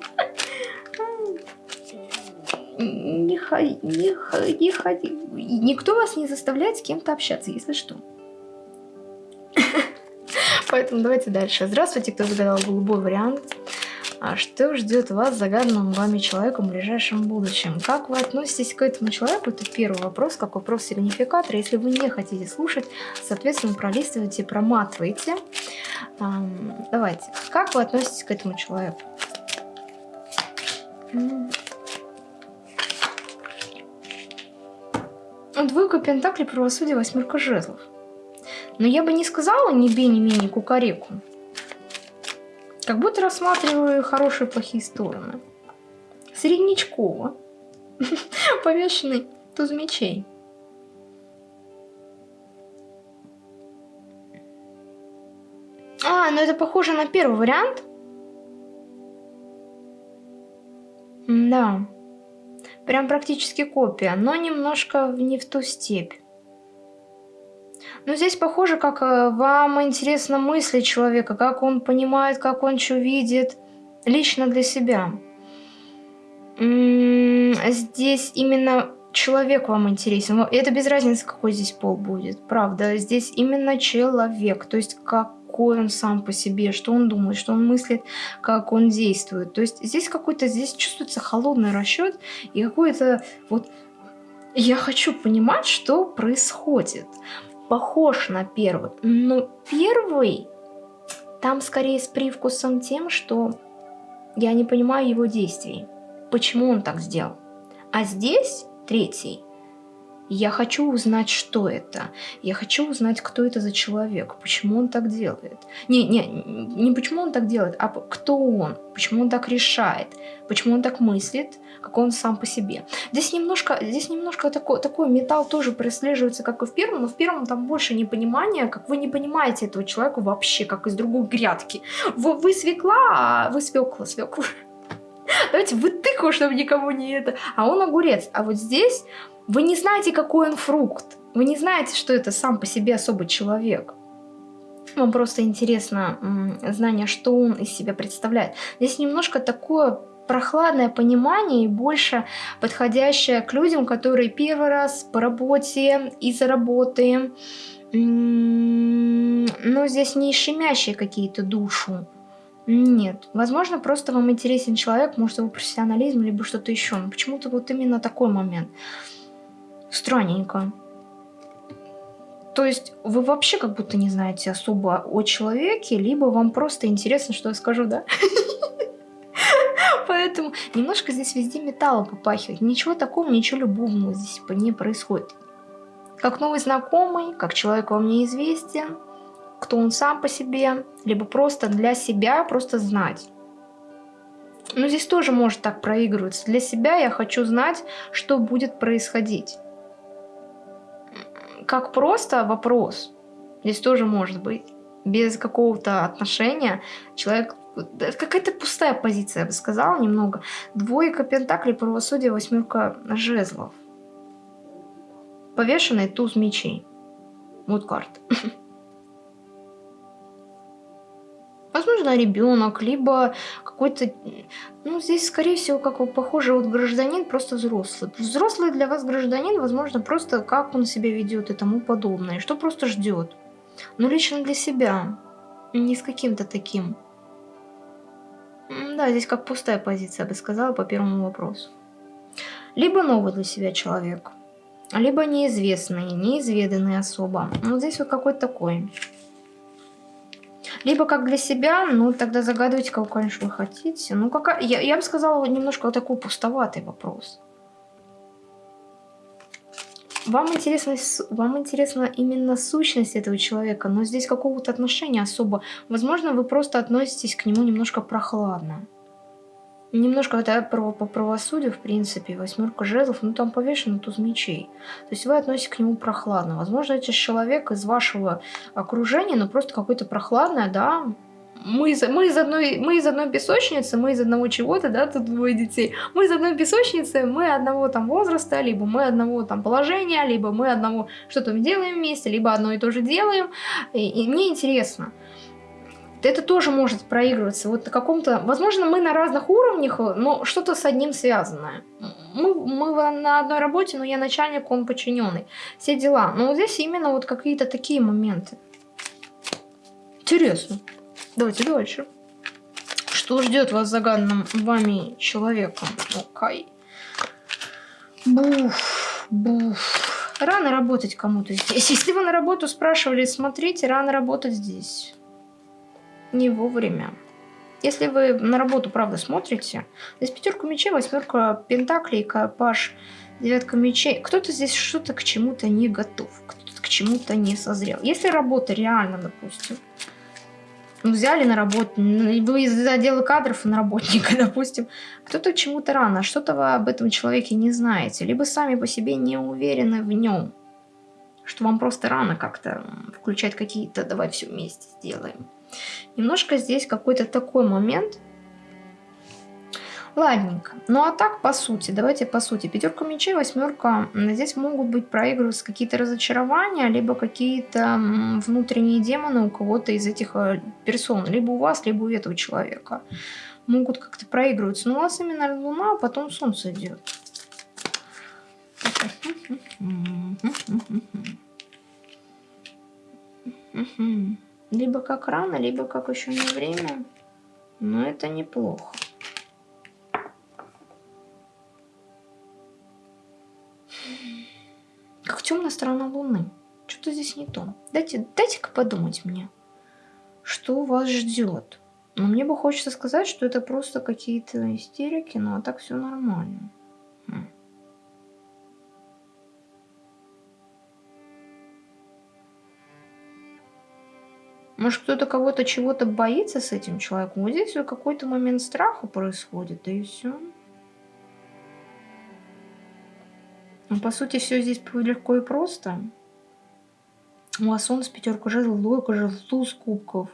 Не ходи, не ходи. Никто вас не заставляет с кем-то общаться, если что. Поэтому давайте дальше. Здравствуйте, кто загадал голубой вариант. А что ждет вас загаданным вами человеком в ближайшем будущем? Как вы относитесь к этому человеку? Это первый вопрос, как вопрос сигнификатора. Если вы не хотите слушать, соответственно, пролистывайте, проматывайте. Давайте. Как вы относитесь к этому человеку? Двойка Пентаклей, правосудие, восьмерка жезлов. Но я бы не сказала ни бе, ни менее кукареку. Как будто рассматриваю хорошие и плохие стороны. Среднячково. [LAUGHS] Повешенный туз мечей. А, ну это похоже на первый вариант. Да. Прям практически копия, но немножко не в ту степь. Но здесь похоже, как э, вам интересно мысли человека, как он понимает, как он что видит лично для себя. Здесь именно человек вам интересен. Это без разницы, какой здесь пол будет. Правда, здесь именно человек. То есть какой он сам по себе, что он думает, что он мыслит, как он действует. То есть здесь какой-то, здесь чувствуется холодный расчет и какой-то вот... Я хочу понимать, что происходит похож на первый, но первый там скорее с привкусом тем, что я не понимаю его действий. Почему он так сделал? А здесь третий я хочу узнать, что это. Я хочу узнать, кто это за человек, почему он так делает. Не, не, не почему он так делает, а кто он, почему он так решает, почему он так мыслит, какой он сам по себе. Здесь немножко, здесь немножко такой, такой металл тоже прослеживается, как и в первом, но в первом там больше непонимания, как вы не понимаете этого человека вообще, как из другой грядки. Вы, вы свекла, а вы свекла, свекла. [LAUGHS] Давайте вы тыкву, чтобы никому не это. А он огурец. А вот здесь вы не знаете, какой он фрукт. Вы не знаете, что это сам по себе особый человек. Вам просто интересно знание, что он из себя представляет. Здесь немножко такое прохладное понимание и больше подходящее к людям, которые первый раз по работе, из-за работы, но здесь не щемящие какие-то душу. Нет, возможно, просто вам интересен человек, может, его профессионализм, либо что-то еще. Но почему-то вот именно такой момент. Странненько. То есть вы вообще как будто не знаете особо о человеке, либо вам просто интересно, что я скажу, да? Поэтому немножко здесь везде металлом попахивает. Ничего такого, ничего любовного здесь не происходит. Как новый знакомый, как человек вам неизвестен, кто он сам по себе, либо просто для себя, просто знать. Но здесь тоже может так проигрываться. Для себя я хочу знать, что будет происходить как просто вопрос. Здесь тоже может быть. Без какого-то отношения человек... Какая-то пустая позиция, я бы сказала, немного. Двойка пентаклей, правосудие, восьмерка жезлов. Повешенный туз мечей. Вот карта. [LAUGHS] возможно, ребенок, либо какой-то, ну, здесь, скорее всего, как вы похоже, вот гражданин, просто взрослый. Взрослый для вас гражданин, возможно, просто как он себя ведет и тому подобное, что просто ждет. Но лично для себя, не с каким-то таким. Да, здесь как пустая позиция, я бы сказала, по первому вопросу. Либо новый для себя человек, либо неизвестный, неизведанный особо. Ну, здесь вот какой-то такой. Либо как для себя, ну тогда загадывайте, кого, конечно, вы хотите. Ну, какая... я, я бы сказала, немножко такой пустоватый вопрос. Вам интересно, вам интересна именно сущность этого человека, но здесь какого-то отношения особо. Возможно, вы просто относитесь к нему немножко прохладно. Немножко это право по правосудию, в принципе, восьмерка жезлов, ну там повешено туз мечей. То есть вы относитесь к нему прохладно. Возможно, это человек из вашего окружения, но просто какой-то прохладное, да, мы из, мы, из одной, мы из одной песочницы, мы из одного чего-то, да, тут двое детей. Мы из одной песочницы, мы одного там возраста, либо мы одного там положения, либо мы одного что-то делаем вместе, либо одно и то же делаем. И, и мне интересно это тоже может проигрываться. Вот на каком-то... Возможно, мы на разных уровнях, но что-то с одним связанное. Мы, мы на одной работе, но я начальник, он подчиненный. Все дела. Но вот здесь именно вот какие-то такие моменты. Интересно. Давайте дальше. Что ждет вас загаданным вами человеком? Окей. Буф, буф. Рано работать кому-то здесь. Если вы на работу спрашивали, смотрите, рано работать здесь не вовремя. Если вы на работу, правда, смотрите, здесь пятерка мечей, восьмерка пентаклей, паш, девятка мечей. Кто-то здесь что-то к чему-то не готов, кто-то к чему-то не созрел. Если работа реально, допустим, ну, взяли на работу, вы из отдела кадров на работника, [LAUGHS] допустим, кто-то чему-то рано, что-то вы об этом человеке не знаете, либо сами по себе не уверены в нем, что вам просто рано как-то включать какие-то «давай все вместе сделаем». Немножко здесь какой-то такой момент. Ладненько. Ну а так, по сути, давайте по сути. Пятерка мечей, восьмерка. Здесь могут быть проигрываться какие-то разочарования, либо какие-то внутренние демоны у кого-то из этих э, персон. Либо у вас, либо у этого человека. Могут как-то проигрываться. Но у вас именно луна, а потом солнце идет. Mm-hmm. Либо как рано, либо как еще не время. Но это неплохо. Как темная сторона Луны. Что-то здесь не то. Дайте, дайте-ка подумать мне, что вас ждет. Но мне бы хочется сказать, что это просто какие-то истерики, но а так все нормально. Может, кто-то кого-то чего-то боится с этим человеком. Вот здесь какой-то момент страха происходит, да и все. Ну, по сути, все здесь легко и просто. У вас он с пятерку жезлов, двойка жезлов, туз кубков.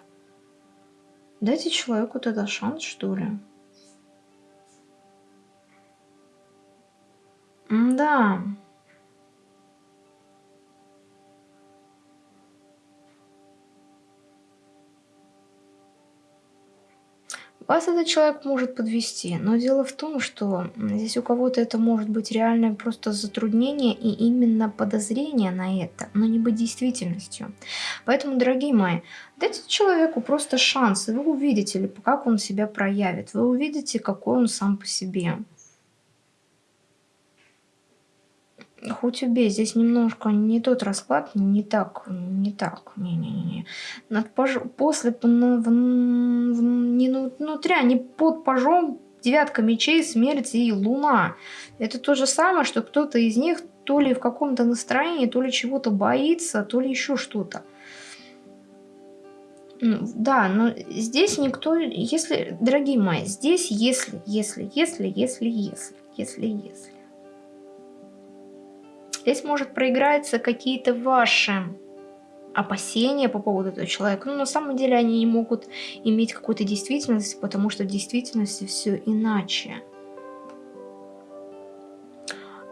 Дайте человеку тогда шанс, что ли. Да. Вас этот человек может подвести, но дело в том, что здесь у кого-то это может быть реальное просто затруднение и именно подозрение на это, но не быть действительностью. Поэтому, дорогие мои, дайте человеку просто шанс, и вы увидите, как он себя проявит, вы увидите, какой он сам по себе. Хоть убей, здесь немножко не тот расклад, не так, не так, не-не-не. После, в, в, не внутря, не под пожом, девятка мечей, смерть и луна. Это то же самое, что кто-то из них то ли в каком-то настроении, то ли чего-то боится, то ли еще что-то. Да, но здесь никто, если, дорогие мои, здесь если, если, если, если, если, если, если. Здесь может проиграться какие-то ваши опасения по поводу этого человека. Но на самом деле они не могут иметь какую-то действительность, потому что в действительности все иначе.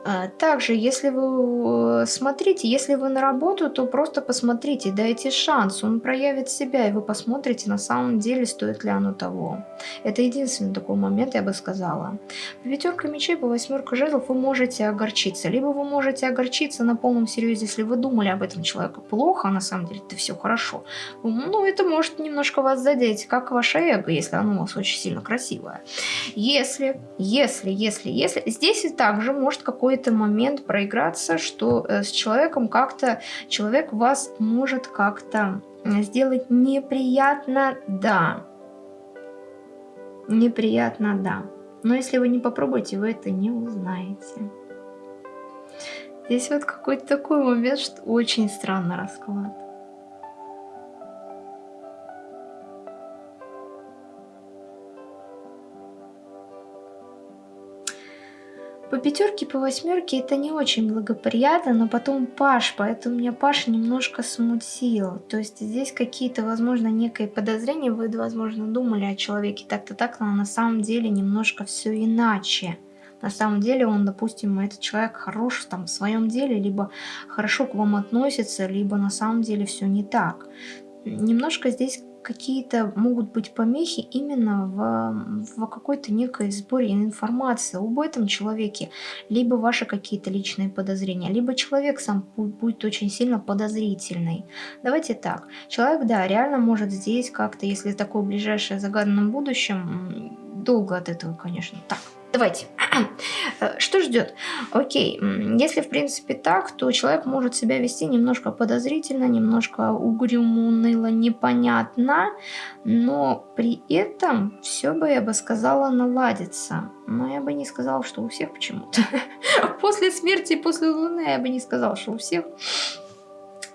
А, также, если вы э, смотрите, если вы на работу, то просто посмотрите, дайте шанс, он проявит себя, и вы посмотрите, на самом деле, стоит ли оно того. Это единственный такой момент, я бы сказала. По пятерка мечей, по восьмерка жезлов вы можете огорчиться. Либо вы можете огорчиться на полном серьезе, если вы думали об этом человеке плохо, а на самом деле это все хорошо. Ну, это может немножко вас задеть, как ваше эго, если оно у вас очень сильно красивое. Если, если, если, если, здесь и также может какой какой-то момент проиграться, что э, с человеком как-то, человек вас может как-то сделать неприятно, да. Неприятно, да. Но если вы не попробуете, вы это не узнаете. Здесь вот какой-то такой момент, что очень странно расклад. По пятерке, по восьмерке это не очень благоприятно, но потом Паш, поэтому меня Паш немножко смутил. То есть здесь какие-то, возможно, некое подозрения, вы, возможно, думали о человеке так-то так, но на самом деле немножко все иначе. На самом деле он, допустим, этот человек хорош там в своем деле, либо хорошо к вам относится, либо на самом деле все не так. Немножко здесь какие-то могут быть помехи именно в, в какой-то некой сборе информации об этом человеке, либо ваши какие-то личные подозрения, либо человек сам будет очень сильно подозрительный. Давайте так, человек, да, реально может здесь как-то, если такое ближайшее загаданном будущем, долго от этого, конечно, так, Давайте. Э, что ждет? Окей, если в принципе так, то человек может себя вести немножко подозрительно, немножко угрюмо, уныло, непонятно, но при этом все бы, я бы сказала, наладится. Но я бы не сказала, что у всех почему-то. [LAUGHS] После смерти, после Луны я бы не сказала, что у всех.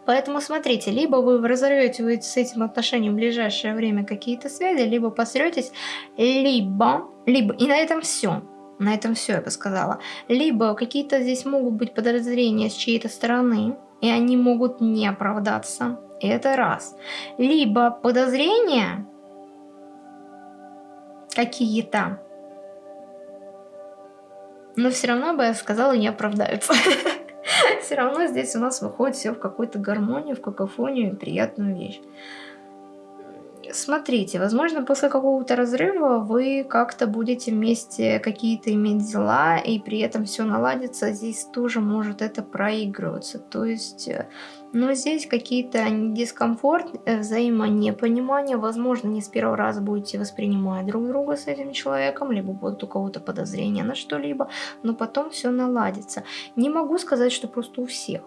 Поэтому смотрите, либо вы разорвете с этим отношением в ближайшее время какие-то связи, либо посретесь, либо, либо, и на этом все. На этом все, я бы сказала. Либо какие-то здесь могут быть подозрения с чьей-то стороны, и они могут не оправдаться. Это раз. Либо подозрения какие-то, но все равно бы я сказала, не оправдаются. [LAUGHS] [LAUGHS] все равно здесь у нас выходит все в какую-то гармонию, в какофонию, приятную вещь. Смотрите, возможно, после какого-то разрыва вы как-то будете вместе какие-то иметь дела, и при этом все наладится, здесь тоже может это проигрываться. То есть, э, но здесь какие-то дискомфорт, э, взаимонепонимание, возможно, не с первого раза будете воспринимать друг друга с этим человеком, либо будут у кого-то подозрения на что-либо, но потом все наладится. Не могу сказать, что просто у всех.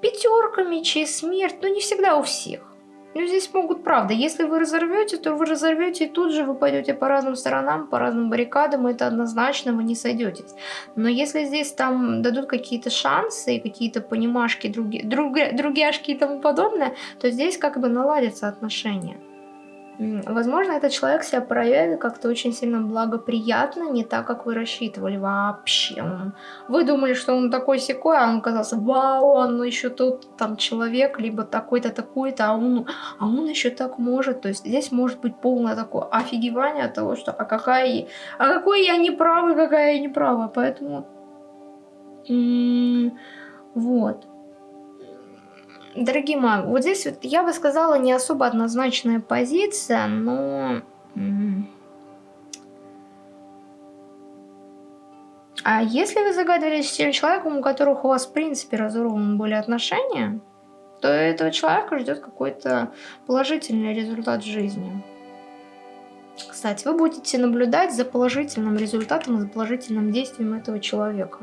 Пятерка мечей, смерть, но не всегда у всех. Ну, здесь могут, правда, если вы разорвете, то вы разорвете, и тут же вы пойдете по разным сторонам, по разным баррикадам, это однозначно вы не сойдетесь. Но если здесь там дадут какие-то шансы, какие-то понимашки, други, друг, другяшки и тому подобное, то здесь как бы наладятся отношения. Возможно, этот человек себя проявит как-то очень сильно благоприятно, не так, как вы рассчитывали вообще. Вы думали, что он такой секой, а он оказался, вау, он еще тут там человек, либо такой-то, такой-то, а он, а он еще так может. То есть здесь может быть полное такое офигевание от того, что а какая, а какой я не правый, какая я не права. Поэтому, вот. Дорогие мои, вот здесь вот я бы сказала не особо однозначная позиция, но... А если вы загадывались с тем человеком, у которого у вас в принципе разорваны были отношения, то этого человека ждет какой-то положительный результат жизни. Кстати, вы будете наблюдать за положительным результатом за положительным действием этого человека.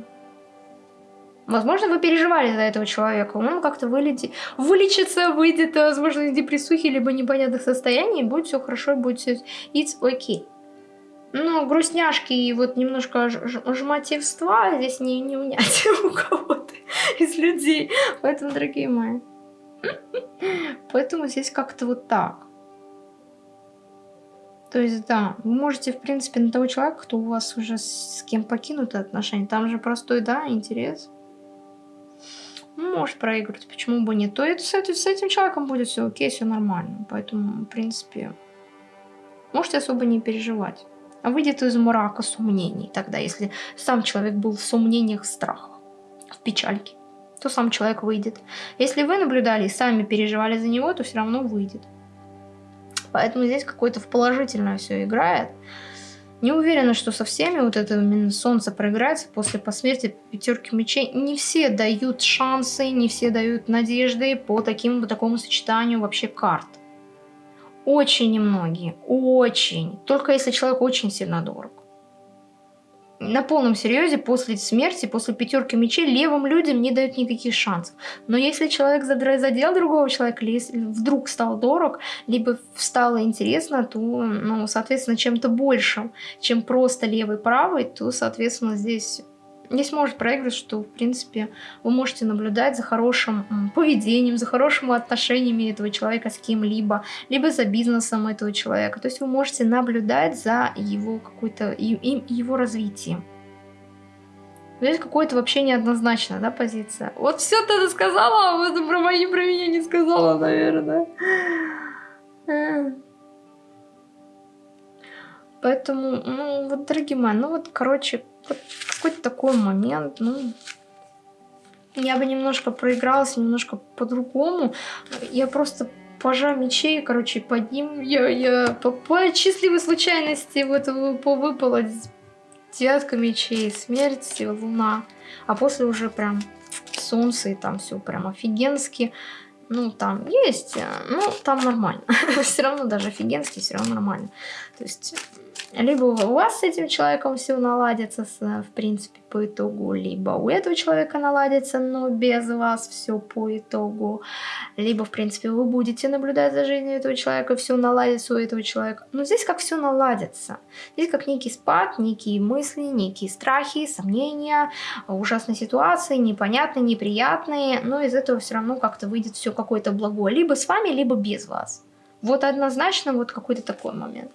Возможно, вы переживали за этого человека, он как-то вылетит, вылечится, выйдет, возможно, из депрессухи, либо непонятных состояний, будет все хорошо, будет все it's okay. Ну, грустняшки и вот немножко жмотивства здесь не, не унять [LAUGHS] у кого-то из людей. Поэтому, дорогие мои, [LAUGHS] поэтому здесь как-то вот так. То есть, да, вы можете, в принципе, на того человека, кто у вас уже с кем покинуты отношения, там же простой, да, интерес может проигрывать, почему бы нет, то это с, этим, с этим человеком будет все окей, все нормально. Поэтому, в принципе, можете особо не переживать. А выйдет из мрака сомнений тогда, если сам человек был в сомнениях, страхах, в печальке, то сам человек выйдет. Если вы наблюдали и сами переживали за него, то все равно выйдет. Поэтому здесь какое-то в положительное все играет. Не уверена, что со всеми вот это именно солнце проиграется после посмертия пятерки мечей. Не все дают шансы, не все дают надежды по таким, по такому сочетанию вообще карт. Очень немногие, очень. Только если человек очень сильно дорог на полном серьезе после смерти, после пятерки мечей левым людям не дают никаких шансов. Но если человек задел другого человека, или если вдруг стал дорог, либо стало интересно, то, ну, соответственно, чем-то большим, чем просто левый-правый, то, соответственно, здесь Здесь может проигрывать, что, в принципе, вы можете наблюдать за хорошим поведением, за хорошими отношениями этого человека с кем-либо, либо за бизнесом этого человека. То есть вы можете наблюдать за его какой-то его развитием. Здесь какое-то вообще неоднозначная, да, позиция. Вот все ты сказала, а вот про мои, про меня не сказала, наверное. Поэтому, ну, вот, дорогие мои, ну вот, короче, какой-то такой момент, ну, я бы немножко проигралась, немножко по-другому. Я просто пожа мечей, короче, под ним я, я по, по счастливой случайности вот выпала девятка мечей, смерть, луна. А после уже прям солнце, и там все прям офигенски. Ну, там есть, ну, там нормально. [LAUGHS] все равно даже офигенски, все равно нормально. То есть либо у вас с этим человеком все наладится, в принципе, по итогу, либо у этого человека наладится, но без вас все по итогу. Либо, в принципе, вы будете наблюдать за жизнью этого человека, все наладится у этого человека. Но здесь как все наладится. Здесь как некий спад, некие мысли, некие страхи, сомнения, ужасные ситуации, непонятные, неприятные. Но из этого все равно как-то выйдет все какое-то благое. Либо с вами, либо без вас. Вот однозначно вот какой-то такой момент.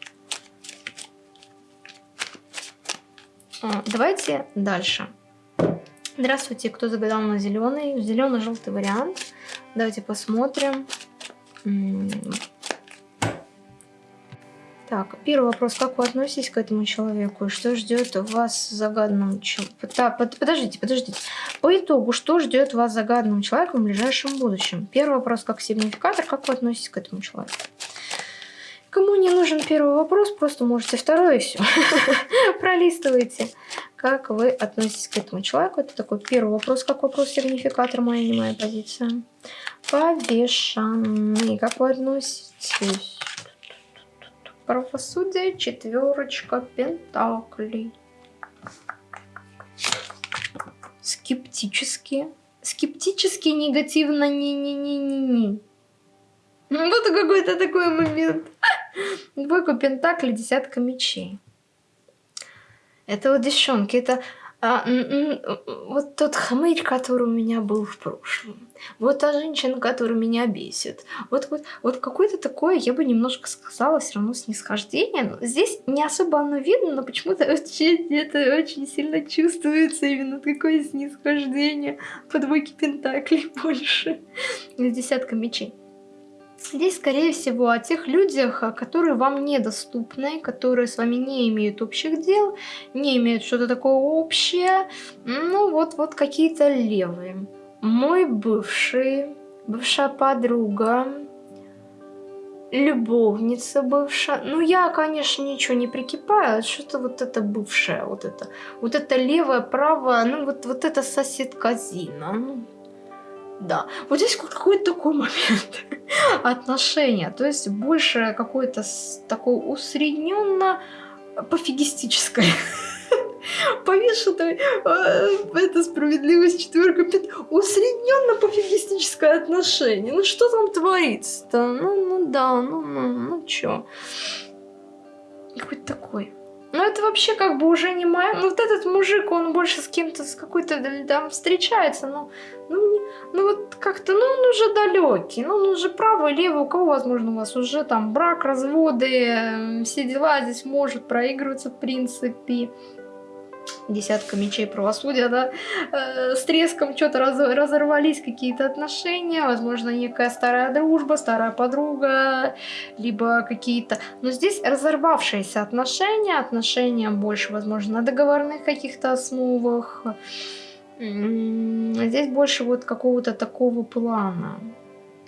Давайте дальше. Здравствуйте, кто загадал на зеленый, зеленый-желтый вариант. Давайте посмотрим. Так, первый вопрос. Как вы относитесь к этому человеку? Что ждет вас загаданным человеком? Подождите, подождите. По итогу, что ждет вас загаданным человеком в ближайшем будущем? Первый вопрос как сигнификатор. Как вы относитесь к этому человеку? Кому не нужен первый вопрос, просто можете второй и все. [LAUGHS] Пролистывайте. Как вы относитесь к этому человеку? Это такой первый вопрос, как вопрос-сигнификатор, моя не моя позиция. Повешенный. Как вы относитесь? Правосудие, четверочка пентаклей. Скептически. Скептически, негативно, не-не-не-не-не. Вот какой-то такой момент. Двойка пентаклей, десятка мечей. Это вот девчонки, это а, вот тот хмырь, который у меня был в прошлом. Вот та женщина, которая меня бесит. Вот, вот, вот какое-то такое, я бы немножко сказала, все равно снисхождение. Но здесь не особо оно видно, но почему-то очень, это очень сильно чувствуется именно такое снисхождение по двойке пентаклей [LAUGHS] больше. Десятка мечей. Здесь, скорее всего, о тех людях, которые вам недоступны, которые с вами не имеют общих дел, не имеют что-то такое общее. Ну, вот, вот какие-то левые. Мой бывший, бывшая подруга, любовница бывшая. Ну, я, конечно, ничего не прикипаю, что-то вот это бывшее, вот это, вот это левое, правое, ну, вот, вот это соседка Зина. Да, вот здесь какой-то такой момент [LAUGHS] отношения, то есть больше какое-то такое усредненно пофигистическое. [LAUGHS] Повешенная э, это справедливость четверка усредненно пофигистическое отношение. Ну что там творится-то? Ну, ну да, ну, ну, ну чё? Какой-то такой. Ну, это вообще как бы уже не моя... Ну, вот этот мужик, он больше с кем-то, с какой-то там встречается, но... Ну, ну вот как-то, ну, он уже далекий, ну, он уже правый, левый, у кого, возможно, у вас уже там брак, разводы, все дела здесь может проигрываться, в принципе десятка мечей правосудия, да, э, с треском что-то раз, разорвались какие-то отношения, возможно, некая старая дружба, старая подруга, либо какие-то... Но здесь разорвавшиеся отношения, отношения больше, возможно, на договорных каких-то основах. Здесь больше вот какого-то такого плана.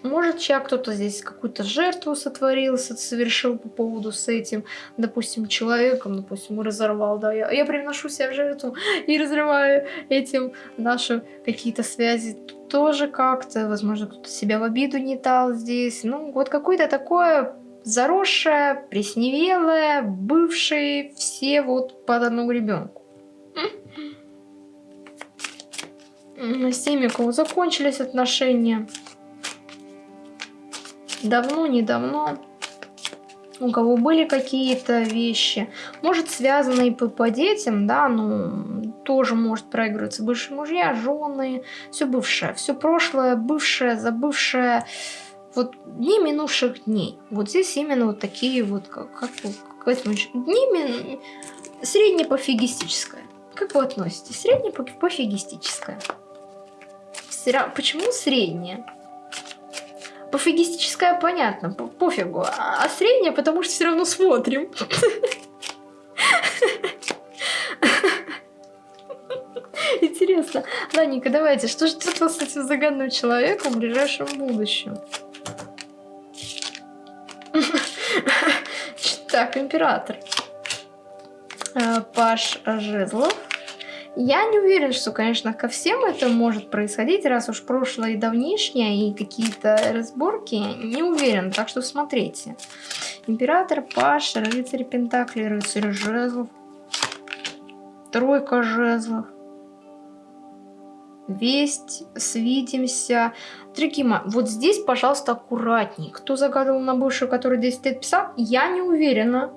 Может, человек кто-то здесь какую-то жертву сотворил, совершил по поводу с этим, допустим, человеком, допустим, разорвал, да, я, я приношу себя в жертву [LAUGHS] и разрываю этим наши какие-то связи. Тоже как-то, возможно, кто-то себя в обиду не дал здесь, ну, вот какое-то такое заросшее, пресневелое, бывшие все вот под одну ребенку. С теми, у кого закончились отношения, давно, недавно, у кого были какие-то вещи, может связанные по, по детям, да, ну, тоже может проигрываться бывшие мужья, жены, все бывшее, все прошлое, бывшее, забывшее, вот дни минувших дней. Вот здесь именно вот такие вот, как, как, как дни мин... среднепофигистическое. Как вы относитесь? Среднепофигистическое. Почему среднее? Пофигистическое понятно, по пофигу. А, а среднее, потому что все равно смотрим. Интересно. Ладненько, давайте, что ждет вас с этим загадным человеком в ближайшем будущем? Так, император. Э, Паш Жезлов. Я не уверен, что, конечно, ко всем это может происходить, раз уж прошлое и давнишнее, и какие-то разборки. Не уверен, так что смотрите. Император, Паша, рыцарь Пентакли, рыцарь жезлов, тройка жезлов, весть, свидимся. Мои, вот здесь, пожалуйста, аккуратней. Кто загадывал на бывшую, который 10 лет писал, я не уверена,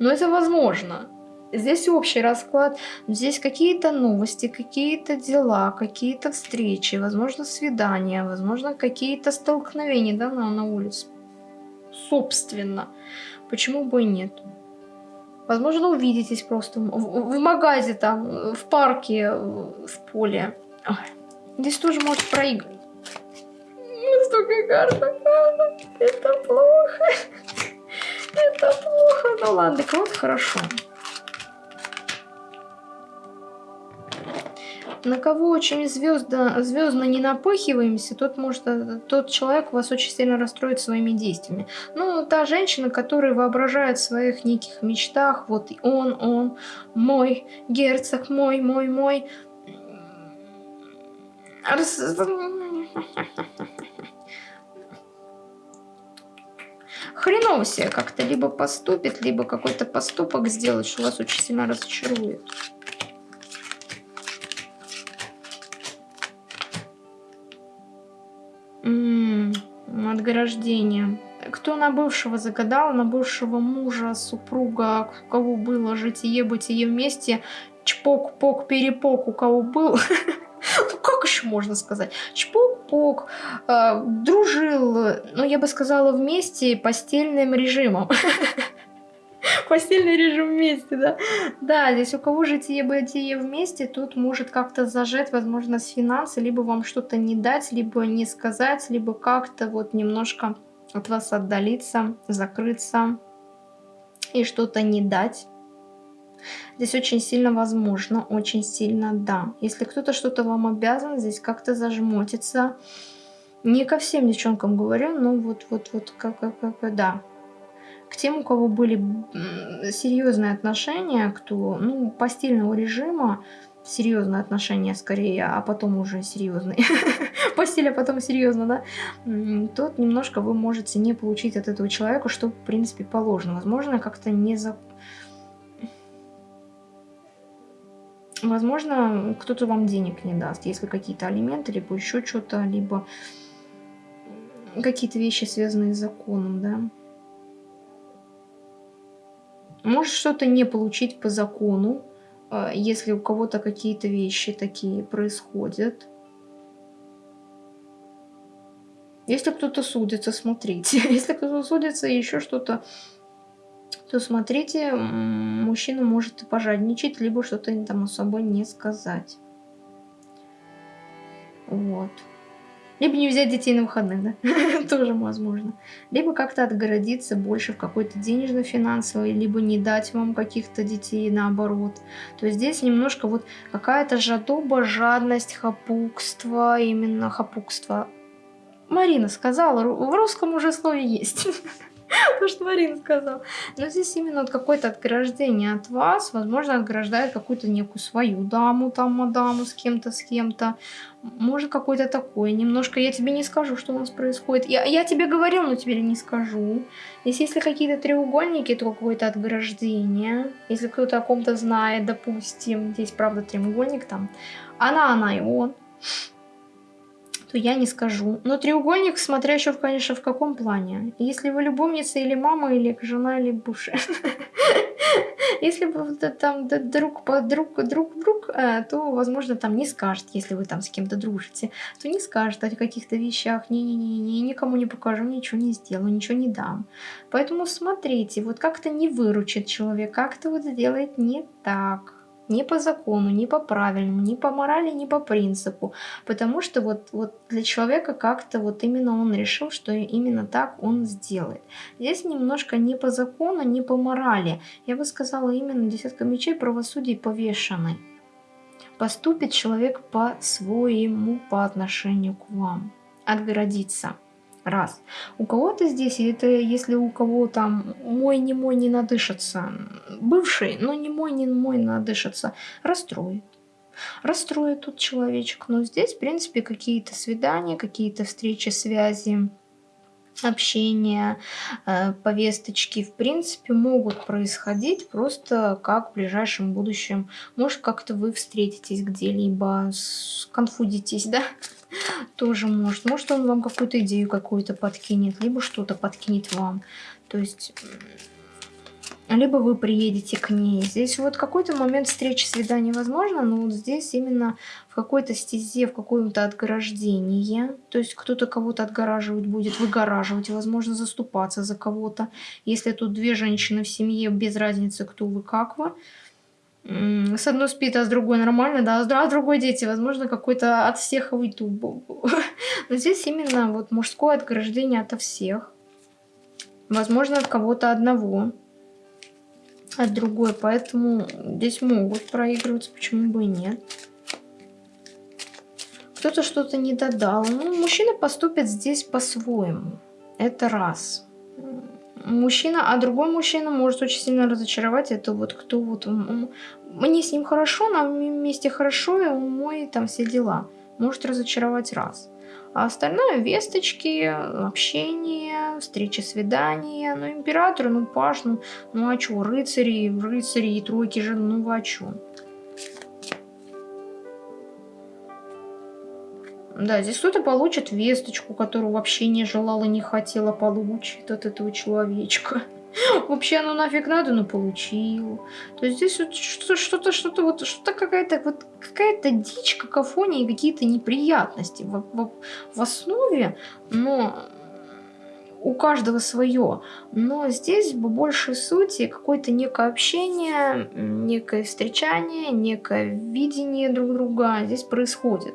но это возможно. Здесь общий расклад, здесь какие-то новости, какие-то дела, какие-то встречи, возможно, свидания, возможно, какие-то столкновения да, на, на улице. Собственно, почему бы и нет? Возможно, увидитесь просто в, в, магазе, там, в парке, в поле. Ой. Здесь тоже может проиграть. Столько карт Это плохо. [LAUGHS] Это плохо. Ну ладно, кого-то хорошо. На кого очень звездно, звездно не напыхиваемся, тот, может, э, тот человек вас очень сильно расстроит своими действиями. Ну, та женщина, которая воображает в своих неких мечтах, вот он, он, мой, герцог мой, мой, мой. Рас... Хреново себе как-то либо поступит, либо какой-то поступок сделать, что вас очень сильно разочарует. Отграждение. Кто на бывшего загадал, на бывшего мужа, супруга, у кого было житие-бытие вместе, чпок-пок-перепок, у кого был, [LAUGHS] ну как еще можно сказать, чпок-пок, э, дружил, ну я бы сказала вместе постельным режимом. [LAUGHS] [LAUGHS] Постельный режим вместе, да? Да, здесь у кого житие-бытие вместе, тут может как-то зажать, возможно, с финансы, либо вам что-то не дать, либо не сказать, либо как-то вот немножко от вас отдалиться, закрыться и что-то не дать. Здесь очень сильно возможно, очень сильно да. Если кто-то что-то вам обязан, здесь как-то зажмотиться. Не ко всем девчонкам говорю, но вот, вот, вот, как, как, как, да. К тем, у кого были серьезные отношения, кто, ну, постельного режима, серьезные отношения скорее, а потом уже серьезные. [LAUGHS] Постель, а потом серьезно, да? Тут немножко вы можете не получить от этого человека, что, в принципе, положено. Возможно, как-то не за... Возможно, кто-то вам денег не даст, если какие-то алименты, либо еще что-то, либо какие-то вещи, связанные с законом, да? Может что-то не получить по закону, а, если у кого-то какие-то вещи такие происходят. Если кто-то судится, смотрите. [LAUGHS] Если кто-то судится и еще что-то, то смотрите, мужчина может пожадничать, либо что-то там особо не сказать. Вот. Либо не взять детей на выходных, да, [LAUGHS] тоже возможно. Либо как-то отгородиться больше в какой-то денежно-финансовой, либо не дать вам каких-то детей наоборот. То есть здесь немножко вот какая-то жадоба, жадность, хапукство, именно хапукство. Марина сказала, в русском уже слове есть. [LAUGHS] [LAUGHS] То, что Марина сказала. Но здесь именно вот какое-то отграждение от вас, возможно, отграждает какую-то некую свою даму, там, мадаму с кем-то, с кем-то. Может, какой-то такой. Немножко я тебе не скажу, что у нас происходит. Я, я тебе говорил, но тебе не скажу. Если, если какие-то треугольники, то какое-то отграждение. Если кто-то о ком-то знает, допустим, здесь, правда, треугольник там. Она, она и он то я не скажу. Но треугольник, смотря еще, конечно, в каком плане. Если вы любовница или мама, или жена, или бывшая. [LAUGHS] Если вы там друг по друг, друг, друг, э, то, возможно, там не скажет, если вы там с кем-то дружите, то не скажет о каких-то вещах, не-не-не, никому не покажу, ничего не сделаю, ничего не дам. Поэтому смотрите, вот как-то не выручит человек, как-то вот сделает не так ни по закону, ни по правильному, ни по морали, ни по принципу. Потому что вот, вот для человека как-то вот именно он решил, что именно так он сделает. Здесь немножко не по закону, не по морали. Я бы сказала именно десятка мечей правосудий повешенный. Поступит человек по-своему по отношению к вам. Отгородиться. Раз. У кого-то здесь, это если у кого там мой, не мой, не надышится, бывший, но не мой, не мой надышится, расстроит. Расстроит тут человечек. Но здесь, в принципе, какие-то свидания, какие-то встречи, связи, общения, э, повесточки, в принципе, могут происходить просто как в ближайшем будущем. Может, как-то вы встретитесь где-либо, конфудитесь, [LAUGHS] да? Тоже может. Может, он вам какую-то идею какую-то подкинет, либо что-то подкинет вам. То есть либо вы приедете к ней. Здесь вот какой-то момент встречи, свидания возможно, но вот здесь именно в какой-то стезе, в каком-то отграждении. То есть кто-то кого-то отгораживать будет, выгораживать, возможно, заступаться за кого-то. Если тут две женщины в семье, без разницы, кто вы, как вы. С одной спит, а с другой нормально, да, а с другой дети, возможно, какой-то от всех выйду. [LAUGHS] Но здесь именно вот мужское отграждение от всех. Возможно, от кого-то одного от другой. Поэтому здесь могут проигрываться, почему бы и нет. Кто-то что-то не додал. Ну, мужчина поступит здесь по-своему. Это раз. Мужчина, а другой мужчина может очень сильно разочаровать. Это вот кто вот... Мне с ним хорошо, нам вместе хорошо, и мой там все дела. Может разочаровать раз. А остальное весточки, общение, встречи, свидания. Ну, император, ну, паш, ну, ну а чё, рыцари, рыцари и тройки же, ну, а чё? Да, здесь кто-то получит весточку, которую вообще не желала, не хотела получить от этого человечка. [LAUGHS] Вообще оно нафиг надо, но получил. То есть здесь вот что-то, что-то, вот что-то какая-то, вот какая-то дичь, какофония и какие-то неприятности в, в, в основе, но у каждого свое. Но здесь в большей сути какое-то некое общение, некое встречание, некое видение друг друга здесь происходит.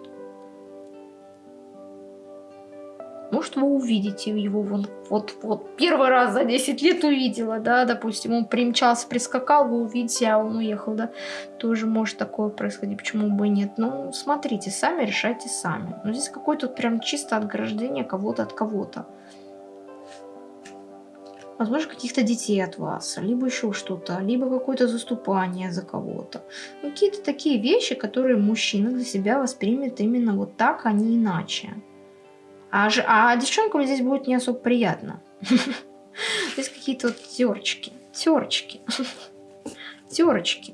Может, вы увидите его вон, вот, вот первый раз за 10 лет увидела, да, допустим, он примчался, прискакал, вы увидите, а он уехал, да, тоже может такое происходить, почему бы и нет. Ну, смотрите, сами решайте сами. Но здесь какое-то прям чисто отграждение кого-то от кого-то. Возможно, каких-то детей от вас, либо еще что-то, либо какое-то заступание за кого-то. Ну, какие-то такие вещи, которые мужчина для себя воспримет именно вот так, а не иначе. А, же, а девчонкам здесь будет не особо приятно. [LAUGHS] Здесь какие-то вот терочки. Терочки. [LAUGHS] Терочки.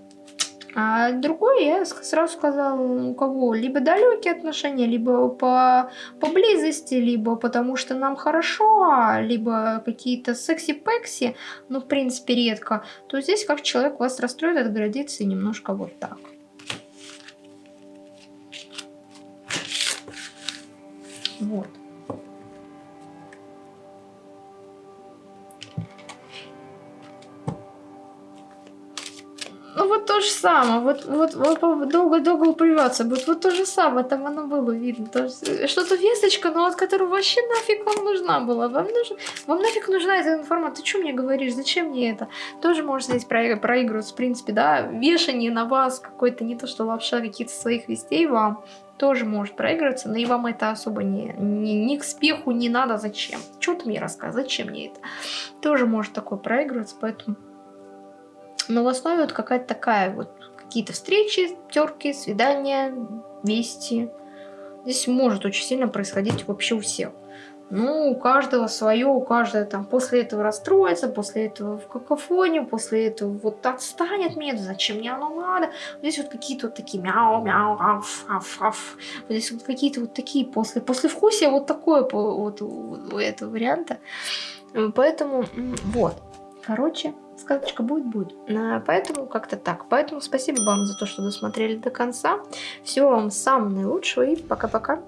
А другой я сразу сказала, у кого либо далекие отношения, либо по, по близости, либо потому что нам хорошо, либо какие-то секси-пекси, ну, в принципе, редко, то здесь как человек вас расстроит, отградится немножко вот так. Вот. То же самое, вот, вот, вот долго-долго уприваться будет, вот то же самое, там оно было видно. Что-то весточка, но от которой вообще нафиг вам нужна была. Вам, нужен, вам нафиг нужна эта информация, ты что мне говоришь, зачем мне это? Тоже может здесь проигрываться, в принципе, да, вешание на вас какой-то, не то что вообще каких-то своих вестей вам, тоже может проигрываться, но и вам это особо не, не, ни к спеху не надо, зачем? Что ты мне рассказываешь, зачем мне это? Тоже может такое проигрываться, поэтому... Но в основе вот какая-то такая вот, какие-то встречи, терки, свидания, вести. Здесь может очень сильно происходить вообще у всех. Ну, у каждого свое, у каждого там после этого расстроится, после этого в какофонию, после этого вот отстанет мне, зачем мне оно надо. Здесь вот какие-то вот такие мяу, мяу, аф, аф, аф. Здесь вот какие-то вот такие после, после вкусия вот такое вот у этого варианта. Поэтому вот, короче, сказочка будет, будет. Поэтому как-то так. Поэтому спасибо вам за то, что досмотрели до конца. Всего вам самого наилучшего и пока-пока.